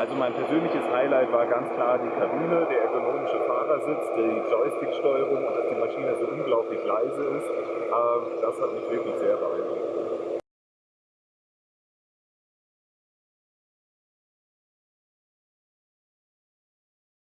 Also mein persönliches Highlight war ganz klar die Kabine, der ergonomische Fahrersitz, die Joystick-Steuerung und dass die Maschine so unglaublich leise ist. Äh, das hat mich wirklich sehr.